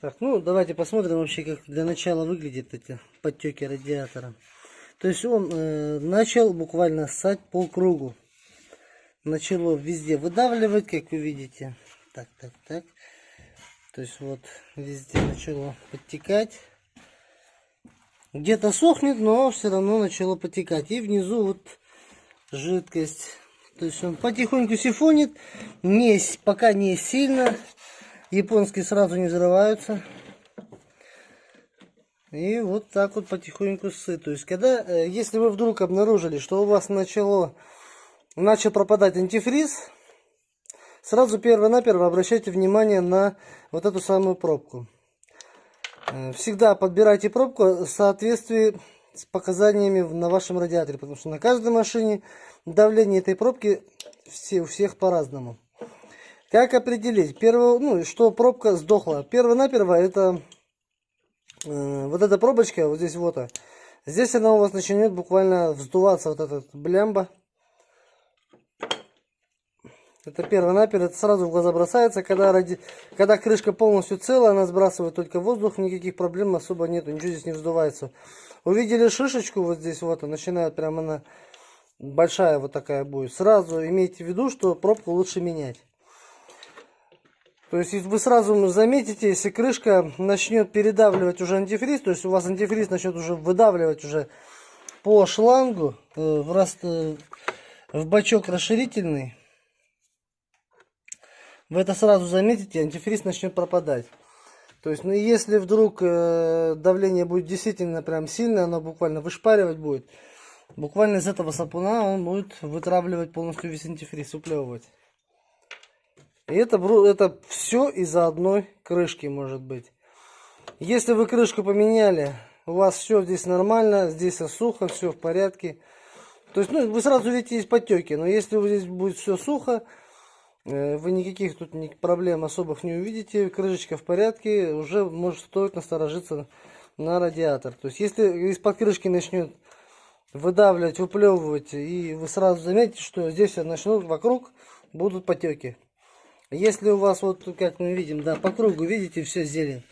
Так, ну давайте посмотрим вообще, как для начала выглядят эти подтеки радиатора. То есть он э, начал буквально ссать по кругу. Начало везде выдавливать, как вы видите. Так, так, так. То есть вот везде начало подтекать. Где-то сохнет, но все равно начало потекать. И внизу вот жидкость. То есть он потихоньку сифонит. Не, пока не сильно. Японские сразу не взрываются. И вот так вот потихоньку сы. То есть, когда, э, если вы вдруг обнаружили, что у вас начало, начал пропадать антифриз, сразу перво-наперво обращайте внимание на вот эту самую пробку. Э, всегда подбирайте пробку в соответствии с показаниями на вашем радиаторе, потому что на каждой машине давление этой пробки все, у всех по-разному. Как определить? Первое, ну, что пробка сдохла. Перво-наперво это э, вот эта пробочка, вот здесь вот. А. Здесь она у вас начнет буквально вздуваться, вот этот блямба. Это перво-наперво, это сразу в глаза бросается. Когда, ради... когда крышка полностью целая, она сбрасывает только воздух, никаких проблем особо нету, ничего здесь не вздувается. Увидели шишечку вот здесь вот, начинает прямо она большая вот такая будет. Сразу имейте в виду, что пробку лучше менять. То есть вы сразу заметите, если крышка начнет передавливать уже антифриз, то есть у вас антифриз начнет уже выдавливать уже по шлангу э, в, раст, э, в бачок расширительный, вы это сразу заметите, антифриз начнет пропадать. То есть, ну, если вдруг э, давление будет действительно прям сильное, оно буквально вышпаривать будет, буквально из этого сапуна он будет вытравливать полностью весь антифриз, уплевывать. И это, это все из-за одной крышки может быть. Если вы крышку поменяли, у вас все здесь нормально, здесь сухо, все в порядке. То есть, ну, вы сразу видите есть потеки, но если здесь будет все сухо, э, вы никаких тут проблем особых не увидите, крышечка в порядке, уже может стоит насторожиться на радиатор. То есть, если из-под крышки начнет выдавливать, выплевывать, и вы сразу заметите, что здесь начнут вокруг будут потеки. Если у вас, вот как мы видим, да, по кругу, видите, все зелень.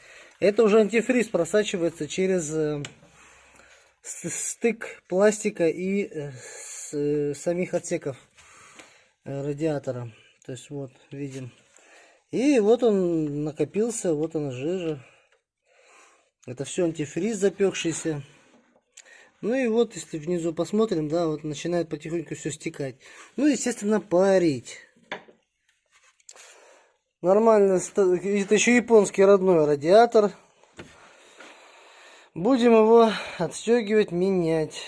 Это уже антифриз просачивается через э, стык пластика и э, э, самих отсеков радиатора. То есть вот, видим. И вот он накопился, вот он жижа. Это все антифриз запекшийся. Ну и вот, если внизу посмотрим, да, вот начинает потихоньку все стекать. Ну, естественно, парить. Нормально, это еще японский родной радиатор. Будем его отстегивать, менять.